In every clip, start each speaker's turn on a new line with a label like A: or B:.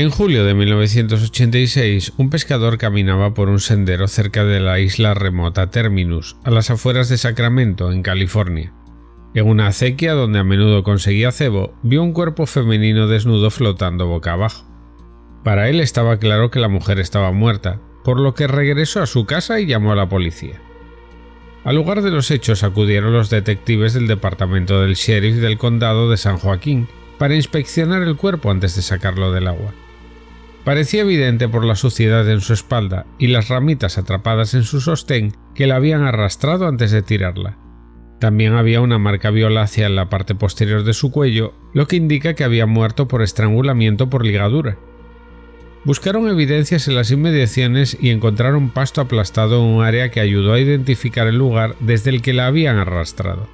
A: En julio de 1986, un pescador caminaba por un sendero cerca de la isla remota Terminus, a las afueras de Sacramento, en California. En una acequia donde a menudo conseguía cebo, vio un cuerpo femenino desnudo flotando boca abajo. Para él estaba claro que la mujer estaba muerta, por lo que regresó a su casa y llamó a la policía. Al lugar de los hechos acudieron los detectives del departamento del sheriff del condado de San Joaquín para inspeccionar el cuerpo antes de sacarlo del agua. Parecía evidente por la suciedad en su espalda y las ramitas atrapadas en su sostén que la habían arrastrado antes de tirarla. También había una marca violácea en la parte posterior de su cuello, lo que indica que había muerto por estrangulamiento por ligadura. Buscaron evidencias en las inmediaciones y encontraron pasto aplastado en un área que ayudó a identificar el lugar desde el que la habían arrastrado.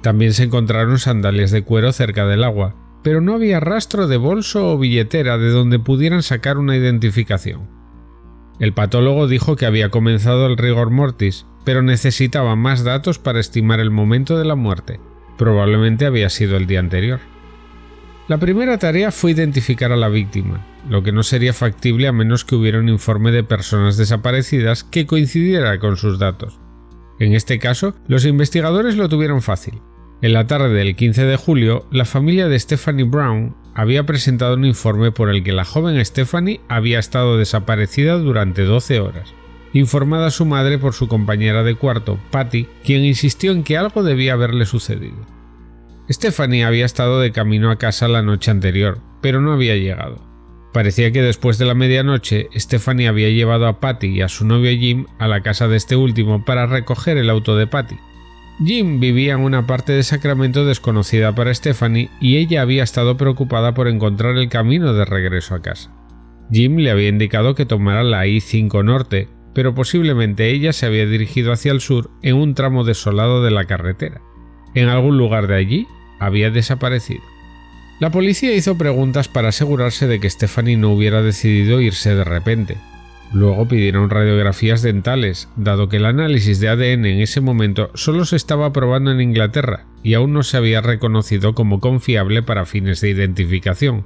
A: También se encontraron sandalias de cuero cerca del agua, pero no había rastro de bolso o billetera de donde pudieran sacar una identificación. El patólogo dijo que había comenzado el rigor mortis, pero necesitaba más datos para estimar el momento de la muerte. Probablemente había sido el día anterior. La primera tarea fue identificar a la víctima, lo que no sería factible a menos que hubiera un informe de personas desaparecidas que coincidiera con sus datos. En este caso, los investigadores lo tuvieron fácil. En la tarde del 15 de julio, la familia de Stephanie Brown había presentado un informe por el que la joven Stephanie había estado desaparecida durante 12 horas, informada a su madre por su compañera de cuarto, Patty, quien insistió en que algo debía haberle sucedido. Stephanie había estado de camino a casa la noche anterior, pero no había llegado. Parecía que después de la medianoche, Stephanie había llevado a Patty y a su novio Jim a la casa de este último para recoger el auto de Patty. Jim vivía en una parte de Sacramento desconocida para Stephanie y ella había estado preocupada por encontrar el camino de regreso a casa. Jim le había indicado que tomara la I-5 Norte, pero posiblemente ella se había dirigido hacia el sur en un tramo desolado de la carretera. En algún lugar de allí había desaparecido. La policía hizo preguntas para asegurarse de que Stephanie no hubiera decidido irse de repente, Luego pidieron radiografías dentales, dado que el análisis de ADN en ese momento solo se estaba probando en Inglaterra y aún no se había reconocido como confiable para fines de identificación.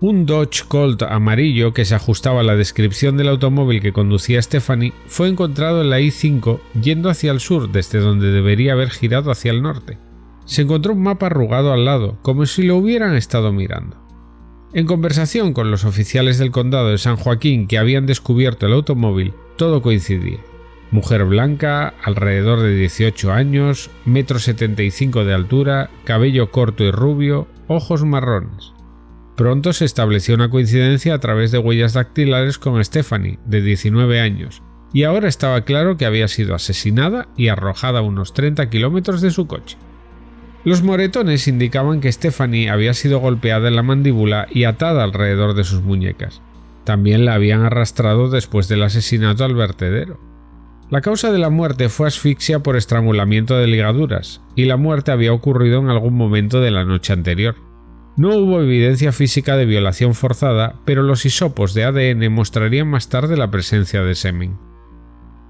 A: Un Dodge Colt amarillo que se ajustaba a la descripción del automóvil que conducía Stephanie fue encontrado en la I-5 yendo hacia el sur desde donde debería haber girado hacia el norte. Se encontró un mapa arrugado al lado, como si lo hubieran estado mirando. En conversación con los oficiales del condado de San Joaquín que habían descubierto el automóvil, todo coincidía. Mujer blanca, alrededor de 18 años, metro 75 de altura, cabello corto y rubio, ojos marrones. Pronto se estableció una coincidencia a través de huellas dactilares con Stephanie, de 19 años, y ahora estaba claro que había sido asesinada y arrojada a unos 30 kilómetros de su coche. Los moretones indicaban que Stephanie había sido golpeada en la mandíbula y atada alrededor de sus muñecas. También la habían arrastrado después del asesinato al vertedero. La causa de la muerte fue asfixia por estrangulamiento de ligaduras, y la muerte había ocurrido en algún momento de la noche anterior. No hubo evidencia física de violación forzada, pero los hisopos de ADN mostrarían más tarde la presencia de semen.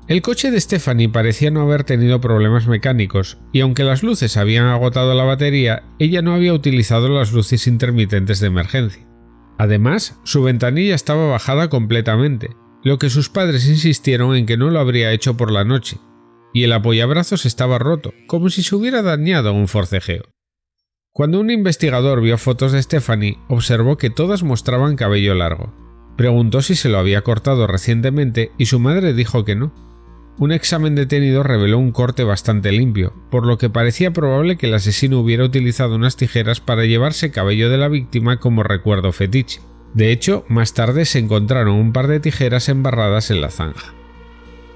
A: El coche de Stephanie parecía no haber tenido problemas mecánicos, y aunque las luces habían agotado la batería, ella no había utilizado las luces intermitentes de emergencia. Además, su ventanilla estaba bajada completamente, lo que sus padres insistieron en que no lo habría hecho por la noche, y el apoyabrazos estaba roto, como si se hubiera dañado un forcejeo. Cuando un investigador vio fotos de Stephanie, observó que todas mostraban cabello largo. Preguntó si se lo había cortado recientemente y su madre dijo que no, un examen detenido reveló un corte bastante limpio, por lo que parecía probable que el asesino hubiera utilizado unas tijeras para llevarse cabello de la víctima como recuerdo fetiche. De hecho, más tarde se encontraron un par de tijeras embarradas en la zanja.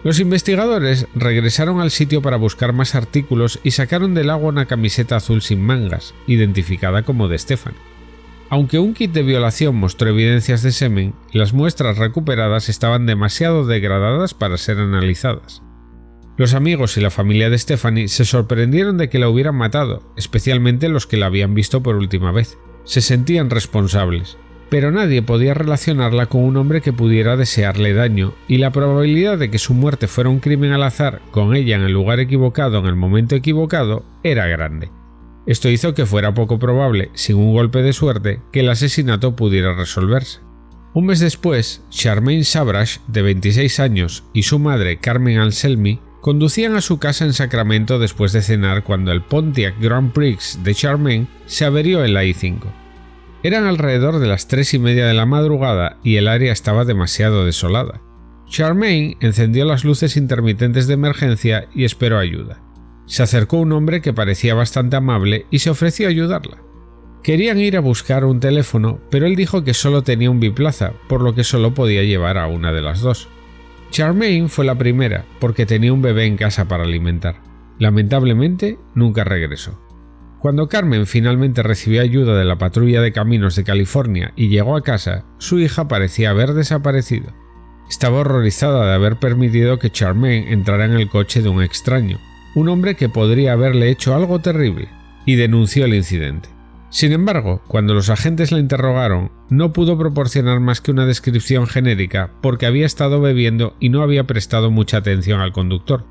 A: Los investigadores regresaron al sitio para buscar más artículos y sacaron del agua una camiseta azul sin mangas, identificada como de Stephanie. Aunque un kit de violación mostró evidencias de semen, las muestras recuperadas estaban demasiado degradadas para ser analizadas. Los amigos y la familia de Stephanie se sorprendieron de que la hubieran matado, especialmente los que la habían visto por última vez. Se sentían responsables, pero nadie podía relacionarla con un hombre que pudiera desearle daño, y la probabilidad de que su muerte fuera un crimen al azar, con ella en el lugar equivocado en el momento equivocado, era grande. Esto hizo que fuera poco probable, sin un golpe de suerte, que el asesinato pudiera resolverse. Un mes después, Charmaine Sabrash, de 26 años, y su madre Carmen Anselmi conducían a su casa en Sacramento después de cenar cuando el Pontiac Grand Prix de Charmaine se averió en la I-5. Eran alrededor de las tres y media de la madrugada y el área estaba demasiado desolada. Charmaine encendió las luces intermitentes de emergencia y esperó ayuda. Se acercó un hombre que parecía bastante amable y se ofreció a ayudarla. Querían ir a buscar un teléfono, pero él dijo que solo tenía un biplaza, por lo que solo podía llevar a una de las dos. Charmaine fue la primera, porque tenía un bebé en casa para alimentar. Lamentablemente, nunca regresó. Cuando Carmen finalmente recibió ayuda de la patrulla de caminos de California y llegó a casa, su hija parecía haber desaparecido. Estaba horrorizada de haber permitido que Charmaine entrara en el coche de un extraño, un hombre que podría haberle hecho algo terrible, y denunció el incidente. Sin embargo, cuando los agentes la interrogaron, no pudo proporcionar más que una descripción genérica porque había estado bebiendo y no había prestado mucha atención al conductor.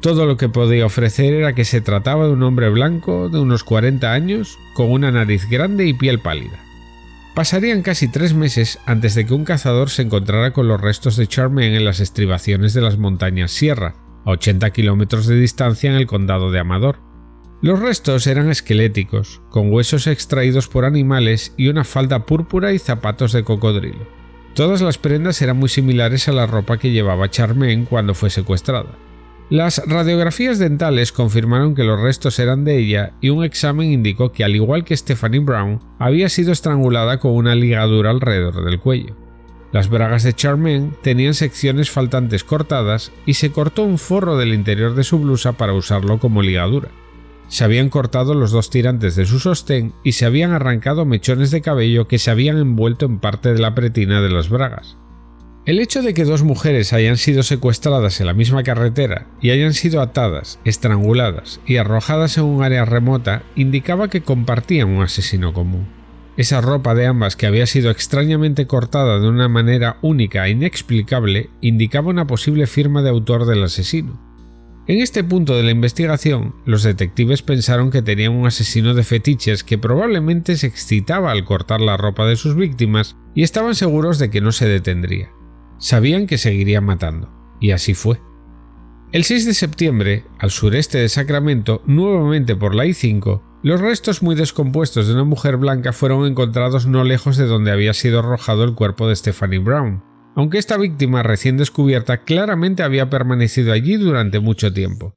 A: Todo lo que podía ofrecer era que se trataba de un hombre blanco de unos 40 años, con una nariz grande y piel pálida. Pasarían casi tres meses antes de que un cazador se encontrara con los restos de Charmaine en las estribaciones de las montañas Sierra, a 80 kilómetros de distancia en el condado de Amador. Los restos eran esqueléticos, con huesos extraídos por animales y una falda púrpura y zapatos de cocodrilo. Todas las prendas eran muy similares a la ropa que llevaba Charmaine cuando fue secuestrada. Las radiografías dentales confirmaron que los restos eran de ella y un examen indicó que al igual que Stephanie Brown, había sido estrangulada con una ligadura alrededor del cuello. Las bragas de Charmaine tenían secciones faltantes cortadas y se cortó un forro del interior de su blusa para usarlo como ligadura. Se habían cortado los dos tirantes de su sostén y se habían arrancado mechones de cabello que se habían envuelto en parte de la pretina de las bragas. El hecho de que dos mujeres hayan sido secuestradas en la misma carretera y hayan sido atadas, estranguladas y arrojadas en un área remota indicaba que compartían un asesino común. Esa ropa de ambas que había sido extrañamente cortada de una manera única e inexplicable indicaba una posible firma de autor del asesino. En este punto de la investigación, los detectives pensaron que tenían un asesino de fetiches que probablemente se excitaba al cortar la ropa de sus víctimas y estaban seguros de que no se detendría. Sabían que seguiría matando, y así fue. El 6 de septiembre, al sureste de Sacramento, nuevamente por la I-5, los restos muy descompuestos de una mujer blanca fueron encontrados no lejos de donde había sido arrojado el cuerpo de Stephanie Brown, aunque esta víctima recién descubierta claramente había permanecido allí durante mucho tiempo.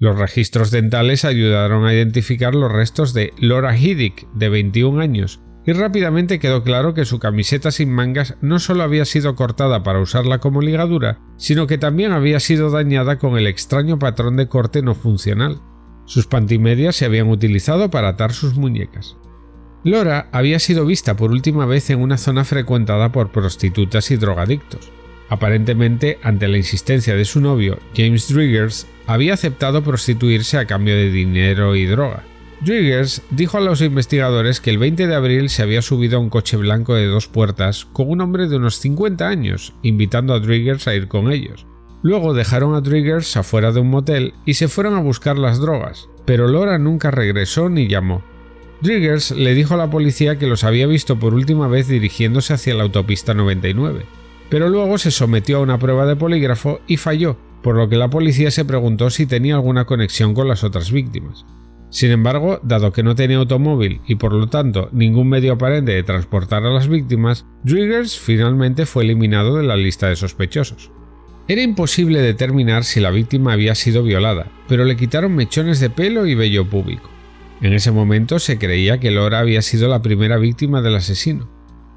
A: Los registros dentales ayudaron a identificar los restos de Laura Hiddick, de 21 años, y rápidamente quedó claro que su camiseta sin mangas no solo había sido cortada para usarla como ligadura, sino que también había sido dañada con el extraño patrón de corte no funcional. Sus pantimedias se habían utilizado para atar sus muñecas. Laura había sido vista por última vez en una zona frecuentada por prostitutas y drogadictos. Aparentemente, ante la insistencia de su novio, James Driggers, había aceptado prostituirse a cambio de dinero y droga. Driggers dijo a los investigadores que el 20 de abril se había subido a un coche blanco de dos puertas con un hombre de unos 50 años, invitando a Driggers a ir con ellos. Luego dejaron a Driggers afuera de un motel y se fueron a buscar las drogas, pero Laura nunca regresó ni llamó. Driggers le dijo a la policía que los había visto por última vez dirigiéndose hacia la autopista 99, pero luego se sometió a una prueba de polígrafo y falló, por lo que la policía se preguntó si tenía alguna conexión con las otras víctimas. Sin embargo, dado que no tenía automóvil y por lo tanto ningún medio aparente de transportar a las víctimas, Driggers finalmente fue eliminado de la lista de sospechosos. Era imposible determinar si la víctima había sido violada, pero le quitaron mechones de pelo y vello público. En ese momento se creía que Laura había sido la primera víctima del asesino.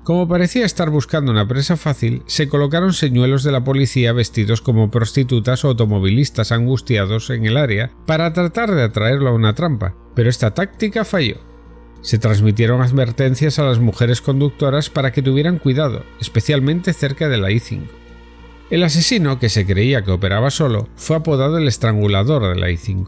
A: Como parecía estar buscando una presa fácil, se colocaron señuelos de la policía vestidos como prostitutas o automovilistas angustiados en el área para tratar de atraerlo a una trampa, pero esta táctica falló. Se transmitieron advertencias a las mujeres conductoras para que tuvieran cuidado, especialmente cerca de la I-5. El asesino, que se creía que operaba solo, fue apodado el estrangulador de la I-5.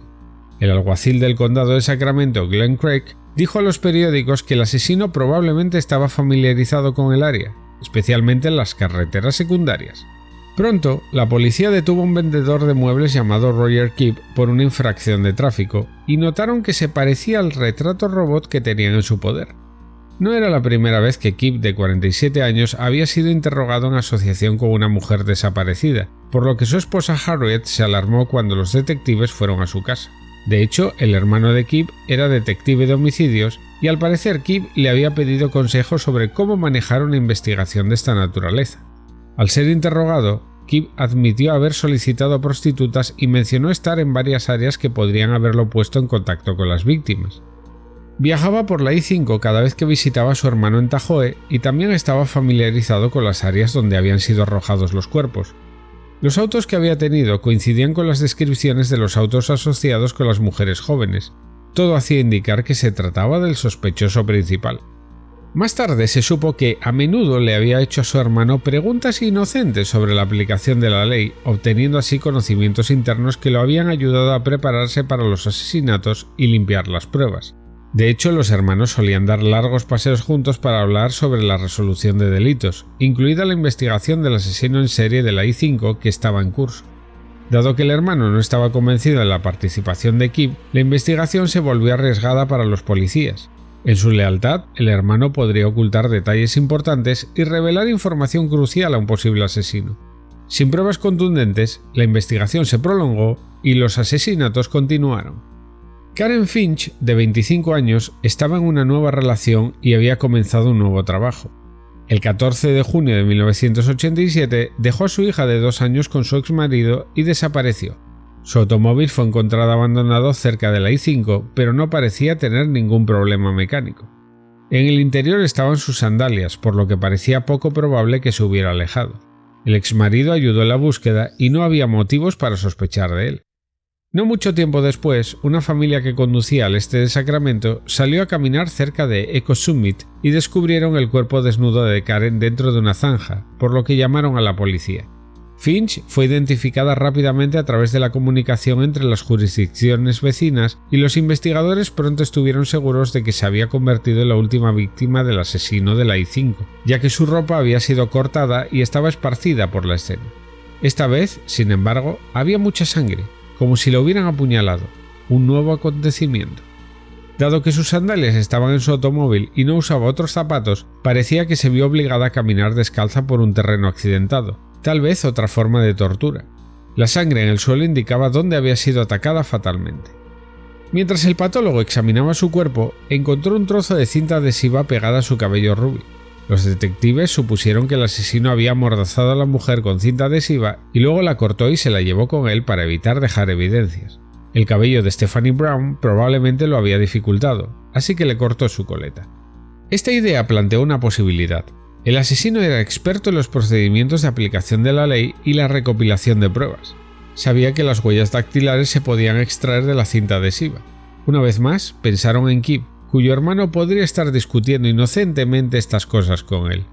A: El alguacil del condado de Sacramento, Glenn Craig, dijo a los periódicos que el asesino probablemente estaba familiarizado con el área, especialmente en las carreteras secundarias. Pronto, la policía detuvo a un vendedor de muebles llamado Roger Keep por una infracción de tráfico y notaron que se parecía al retrato robot que tenían en su poder. No era la primera vez que Kip, de 47 años, había sido interrogado en asociación con una mujer desaparecida, por lo que su esposa Harriet se alarmó cuando los detectives fueron a su casa. De hecho, el hermano de Kip era detective de homicidios y al parecer Kip le había pedido consejos sobre cómo manejar una investigación de esta naturaleza. Al ser interrogado, Kip admitió haber solicitado prostitutas y mencionó estar en varias áreas que podrían haberlo puesto en contacto con las víctimas. Viajaba por la I-5 cada vez que visitaba a su hermano en Tajoe y también estaba familiarizado con las áreas donde habían sido arrojados los cuerpos. Los autos que había tenido coincidían con las descripciones de los autos asociados con las mujeres jóvenes. Todo hacía indicar que se trataba del sospechoso principal. Más tarde se supo que a menudo le había hecho a su hermano preguntas inocentes sobre la aplicación de la ley, obteniendo así conocimientos internos que lo habían ayudado a prepararse para los asesinatos y limpiar las pruebas. De hecho, los hermanos solían dar largos paseos juntos para hablar sobre la resolución de delitos, incluida la investigación del asesino en serie de la I-5 que estaba en curso. Dado que el hermano no estaba convencido de la participación de Kip, la investigación se volvió arriesgada para los policías. En su lealtad, el hermano podría ocultar detalles importantes y revelar información crucial a un posible asesino. Sin pruebas contundentes, la investigación se prolongó y los asesinatos continuaron. Karen Finch, de 25 años, estaba en una nueva relación y había comenzado un nuevo trabajo. El 14 de junio de 1987 dejó a su hija de dos años con su ex marido y desapareció. Su automóvil fue encontrado abandonado cerca de la I-5, pero no parecía tener ningún problema mecánico. En el interior estaban sus sandalias, por lo que parecía poco probable que se hubiera alejado. El ex marido ayudó en la búsqueda y no había motivos para sospechar de él. No mucho tiempo después, una familia que conducía al este de Sacramento salió a caminar cerca de Echo Summit y descubrieron el cuerpo desnudo de Karen dentro de una zanja, por lo que llamaron a la policía. Finch fue identificada rápidamente a través de la comunicación entre las jurisdicciones vecinas y los investigadores pronto estuvieron seguros de que se había convertido en la última víctima del asesino de la I-5, ya que su ropa había sido cortada y estaba esparcida por la escena. Esta vez, sin embargo, había mucha sangre, como si lo hubieran apuñalado, un nuevo acontecimiento. Dado que sus sandalias estaban en su automóvil y no usaba otros zapatos, parecía que se vio obligada a caminar descalza por un terreno accidentado, tal vez otra forma de tortura. La sangre en el suelo indicaba dónde había sido atacada fatalmente. Mientras el patólogo examinaba su cuerpo, encontró un trozo de cinta adhesiva pegada a su cabello rubio. Los detectives supusieron que el asesino había amordazado a la mujer con cinta adhesiva y luego la cortó y se la llevó con él para evitar dejar evidencias. El cabello de Stephanie Brown probablemente lo había dificultado, así que le cortó su coleta. Esta idea planteó una posibilidad. El asesino era experto en los procedimientos de aplicación de la ley y la recopilación de pruebas. Sabía que las huellas dactilares se podían extraer de la cinta adhesiva. Una vez más, pensaron en Kip, cuyo hermano podría estar discutiendo inocentemente estas cosas con él.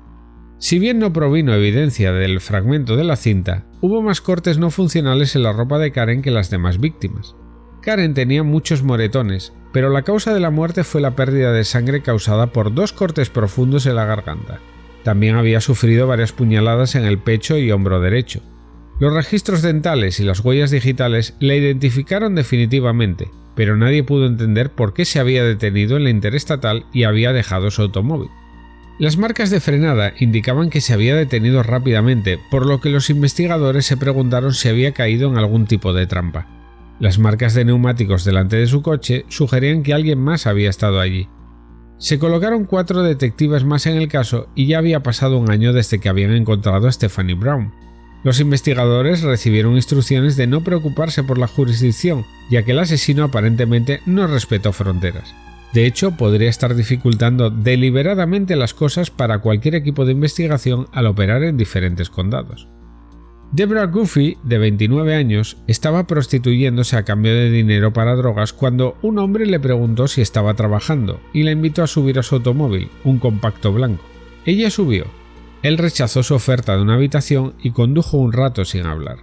A: Si bien no provino evidencia del fragmento de la cinta, hubo más cortes no funcionales en la ropa de Karen que las demás víctimas. Karen tenía muchos moretones, pero la causa de la muerte fue la pérdida de sangre causada por dos cortes profundos en la garganta. También había sufrido varias puñaladas en el pecho y hombro derecho. Los registros dentales y las huellas digitales la identificaron definitivamente, pero nadie pudo entender por qué se había detenido en la interestatal y había dejado su automóvil. Las marcas de frenada indicaban que se había detenido rápidamente, por lo que los investigadores se preguntaron si había caído en algún tipo de trampa. Las marcas de neumáticos delante de su coche sugerían que alguien más había estado allí. Se colocaron cuatro detectives más en el caso y ya había pasado un año desde que habían encontrado a Stephanie Brown. Los investigadores recibieron instrucciones de no preocuparse por la jurisdicción, ya que el asesino aparentemente no respetó fronteras. De hecho, podría estar dificultando deliberadamente las cosas para cualquier equipo de investigación al operar en diferentes condados. Deborah Goofy, de 29 años, estaba prostituyéndose a cambio de dinero para drogas cuando un hombre le preguntó si estaba trabajando y la invitó a subir a su automóvil, un compacto blanco. Ella subió, él rechazó su oferta de una habitación y condujo un rato sin hablar.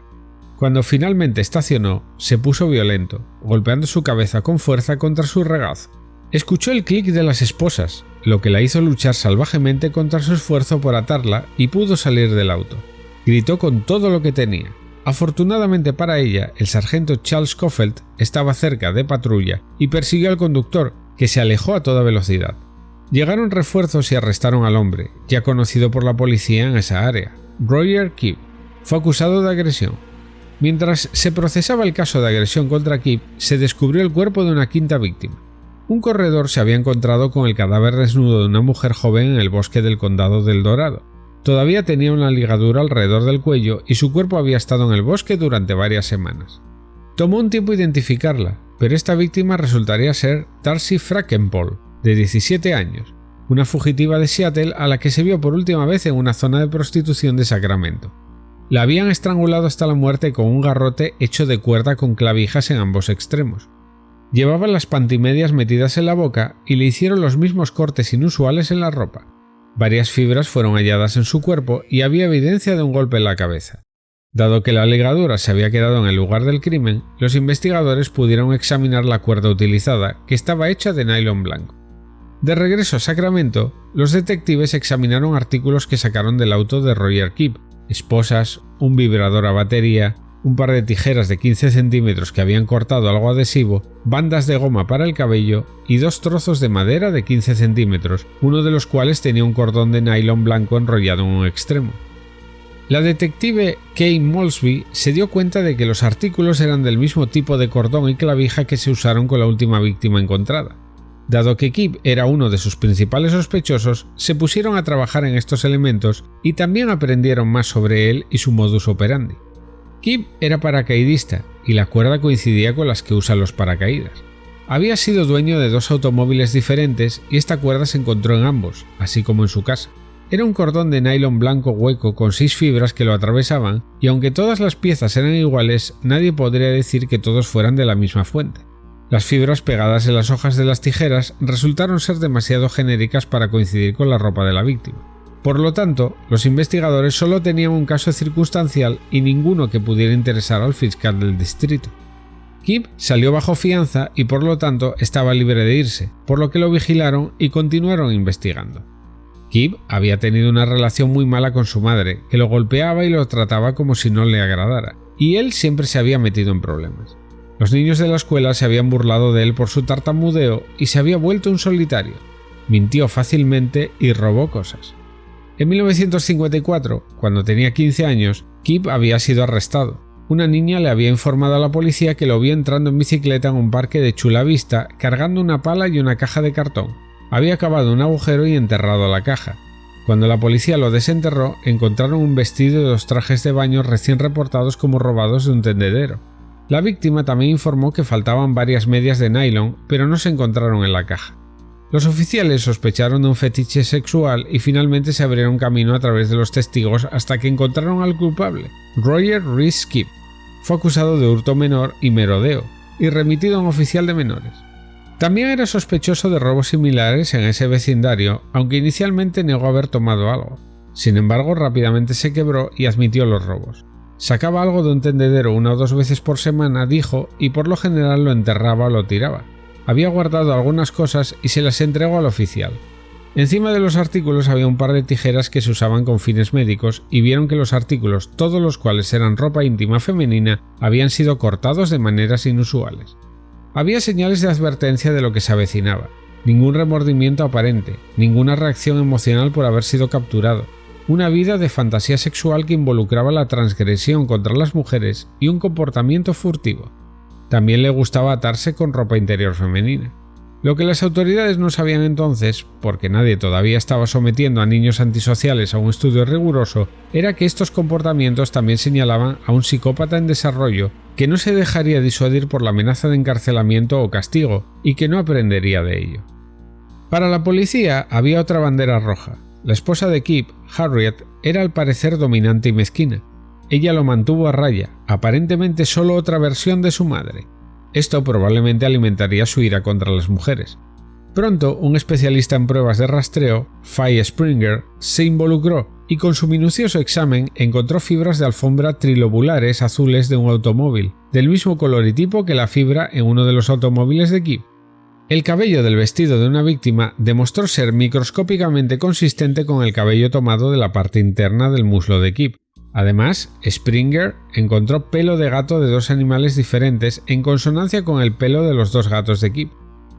A: Cuando finalmente estacionó, se puso violento, golpeando su cabeza con fuerza contra su regazo. Escuchó el clic de las esposas, lo que la hizo luchar salvajemente contra su esfuerzo por atarla y pudo salir del auto. Gritó con todo lo que tenía. Afortunadamente para ella, el sargento Charles Coffelt estaba cerca de patrulla y persiguió al conductor, que se alejó a toda velocidad. Llegaron refuerzos y arrestaron al hombre, ya conocido por la policía en esa área. Roger Kip fue acusado de agresión. Mientras se procesaba el caso de agresión contra Kip, se descubrió el cuerpo de una quinta víctima. Un corredor se había encontrado con el cadáver desnudo de una mujer joven en el bosque del condado del Dorado. Todavía tenía una ligadura alrededor del cuello y su cuerpo había estado en el bosque durante varias semanas. Tomó un tiempo identificarla, pero esta víctima resultaría ser Darcy Frackenpole, de 17 años, una fugitiva de Seattle a la que se vio por última vez en una zona de prostitución de Sacramento. La habían estrangulado hasta la muerte con un garrote hecho de cuerda con clavijas en ambos extremos. Llevaba las pantimedias metidas en la boca y le hicieron los mismos cortes inusuales en la ropa. Varias fibras fueron halladas en su cuerpo y había evidencia de un golpe en la cabeza. Dado que la ligadura se había quedado en el lugar del crimen, los investigadores pudieron examinar la cuerda utilizada, que estaba hecha de nylon blanco. De regreso a Sacramento, los detectives examinaron artículos que sacaron del auto de Roger Kip, esposas, un vibrador a batería, un par de tijeras de 15 centímetros que habían cortado algo adhesivo, bandas de goma para el cabello y dos trozos de madera de 15 centímetros, uno de los cuales tenía un cordón de nylon blanco enrollado en un extremo. La detective Kay Molsby se dio cuenta de que los artículos eran del mismo tipo de cordón y clavija que se usaron con la última víctima encontrada. Dado que Kip era uno de sus principales sospechosos, se pusieron a trabajar en estos elementos y también aprendieron más sobre él y su modus operandi. Kip era paracaidista y la cuerda coincidía con las que usan los paracaídas. Había sido dueño de dos automóviles diferentes y esta cuerda se encontró en ambos, así como en su casa. Era un cordón de nylon blanco hueco con seis fibras que lo atravesaban, y aunque todas las piezas eran iguales, nadie podría decir que todos fueran de la misma fuente. Las fibras pegadas en las hojas de las tijeras resultaron ser demasiado genéricas para coincidir con la ropa de la víctima. Por lo tanto, los investigadores solo tenían un caso circunstancial y ninguno que pudiera interesar al fiscal del distrito. Kip salió bajo fianza y por lo tanto estaba libre de irse, por lo que lo vigilaron y continuaron investigando. Kip había tenido una relación muy mala con su madre, que lo golpeaba y lo trataba como si no le agradara, y él siempre se había metido en problemas. Los niños de la escuela se habían burlado de él por su tartamudeo y se había vuelto un solitario. Mintió fácilmente y robó cosas. En 1954, cuando tenía 15 años, Kip había sido arrestado. Una niña le había informado a la policía que lo vio entrando en bicicleta en un parque de Chula Vista cargando una pala y una caja de cartón había cavado un agujero y enterrado la caja. Cuando la policía lo desenterró, encontraron un vestido y dos trajes de baño recién reportados como robados de un tendedero. La víctima también informó que faltaban varias medias de nylon, pero no se encontraron en la caja. Los oficiales sospecharon de un fetiche sexual y finalmente se abrieron camino a través de los testigos hasta que encontraron al culpable, Roger Reese Skip. Fue acusado de hurto menor y merodeo, y remitido a un oficial de menores. También era sospechoso de robos similares en ese vecindario, aunque inicialmente negó haber tomado algo. Sin embargo, rápidamente se quebró y admitió los robos. Sacaba algo de un tendedero una o dos veces por semana, dijo, y por lo general lo enterraba o lo tiraba. Había guardado algunas cosas y se las entregó al oficial. Encima de los artículos había un par de tijeras que se usaban con fines médicos y vieron que los artículos, todos los cuales eran ropa íntima femenina, habían sido cortados de maneras inusuales. Había señales de advertencia de lo que se avecinaba, ningún remordimiento aparente, ninguna reacción emocional por haber sido capturado, una vida de fantasía sexual que involucraba la transgresión contra las mujeres y un comportamiento furtivo. También le gustaba atarse con ropa interior femenina. Lo que las autoridades no sabían entonces, porque nadie todavía estaba sometiendo a niños antisociales a un estudio riguroso, era que estos comportamientos también señalaban a un psicópata en desarrollo que no se dejaría disuadir por la amenaza de encarcelamiento o castigo y que no aprendería de ello. Para la policía había otra bandera roja. La esposa de Kip, Harriet, era al parecer dominante y mezquina. Ella lo mantuvo a raya, aparentemente solo otra versión de su madre. Esto probablemente alimentaría su ira contra las mujeres. Pronto, un especialista en pruebas de rastreo, Faye Springer, se involucró y con su minucioso examen encontró fibras de alfombra trilobulares azules de un automóvil, del mismo color y tipo que la fibra en uno de los automóviles de Kip. El cabello del vestido de una víctima demostró ser microscópicamente consistente con el cabello tomado de la parte interna del muslo de Kip, Además, Springer encontró pelo de gato de dos animales diferentes en consonancia con el pelo de los dos gatos de Kip.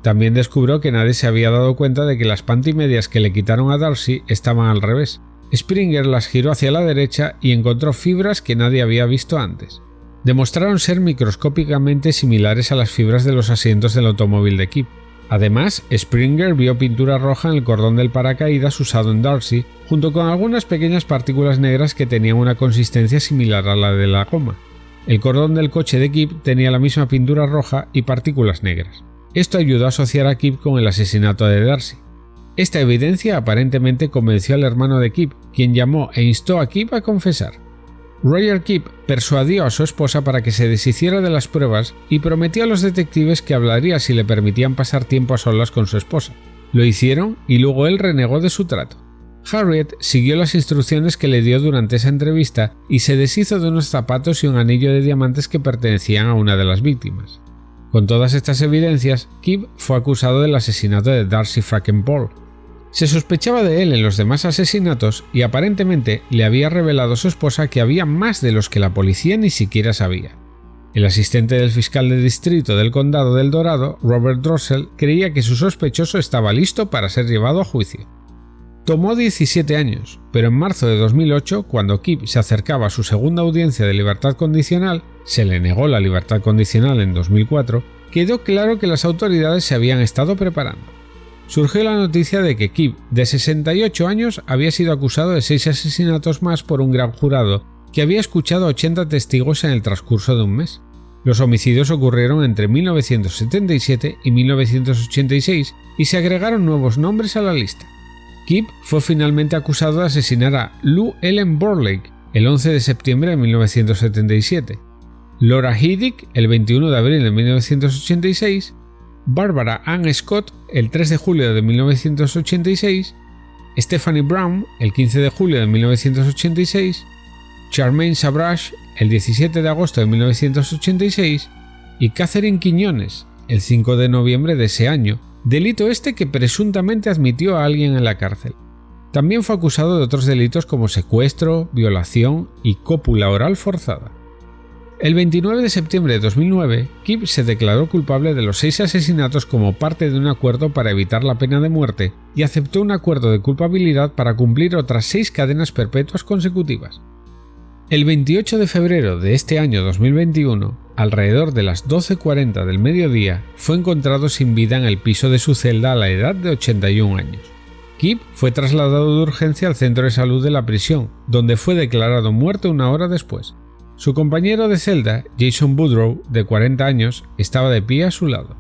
A: También descubrió que nadie se había dado cuenta de que las pantimedias que le quitaron a Darcy estaban al revés. Springer las giró hacia la derecha y encontró fibras que nadie había visto antes. Demostraron ser microscópicamente similares a las fibras de los asientos del automóvil de Kip. Además, Springer vio pintura roja en el cordón del paracaídas usado en Darcy, junto con algunas pequeñas partículas negras que tenían una consistencia similar a la de la goma. El cordón del coche de Kip tenía la misma pintura roja y partículas negras. Esto ayudó a asociar a Kip con el asesinato de Darcy. Esta evidencia aparentemente convenció al hermano de Kip, quien llamó e instó a Kip a confesar. Roger Kip persuadió a su esposa para que se deshiciera de las pruebas y prometió a los detectives que hablaría si le permitían pasar tiempo a solas con su esposa. Lo hicieron y luego él renegó de su trato. Harriet siguió las instrucciones que le dio durante esa entrevista y se deshizo de unos zapatos y un anillo de diamantes que pertenecían a una de las víctimas. Con todas estas evidencias, Kip fue acusado del asesinato de Darcy Frackenpole, se sospechaba de él en los demás asesinatos y aparentemente le había revelado a su esposa que había más de los que la policía ni siquiera sabía. El asistente del fiscal de distrito del condado del Dorado, Robert Drossel, creía que su sospechoso estaba listo para ser llevado a juicio. Tomó 17 años, pero en marzo de 2008, cuando Kip se acercaba a su segunda audiencia de libertad condicional, se le negó la libertad condicional en 2004, quedó claro que las autoridades se habían estado preparando surgió la noticia de que Kip, de 68 años, había sido acusado de seis asesinatos más por un gran jurado que había escuchado a 80 testigos en el transcurso de un mes. Los homicidios ocurrieron entre 1977 y 1986 y se agregaron nuevos nombres a la lista. Kip fue finalmente acusado de asesinar a Lou Ellen Borlake el 11 de septiembre de 1977, Laura Hiddick el 21 de abril de 1986 Barbara Ann Scott el 3 de julio de 1986, Stephanie Brown el 15 de julio de 1986, Charmaine Sabrash el 17 de agosto de 1986 y Catherine Quiñones el 5 de noviembre de ese año, delito este que presuntamente admitió a alguien en la cárcel. También fue acusado de otros delitos como secuestro, violación y cópula oral forzada. El 29 de septiembre de 2009, Kip se declaró culpable de los seis asesinatos como parte de un acuerdo para evitar la pena de muerte y aceptó un acuerdo de culpabilidad para cumplir otras seis cadenas perpetuas consecutivas. El 28 de febrero de este año 2021, alrededor de las 12.40 del mediodía, fue encontrado sin vida en el piso de su celda a la edad de 81 años. Kip fue trasladado de urgencia al centro de salud de la prisión, donde fue declarado muerto una hora después. Su compañero de celda, Jason Boudreau, de 40 años, estaba de pie a su lado.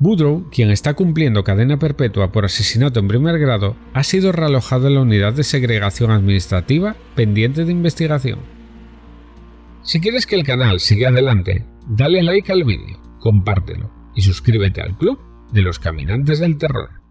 A: Boudreau, quien está cumpliendo cadena perpetua por asesinato en primer grado, ha sido realojado en la unidad de segregación administrativa pendiente de investigación. Si quieres que el canal siga adelante, dale like al vídeo, compártelo y suscríbete al club de los caminantes del terror.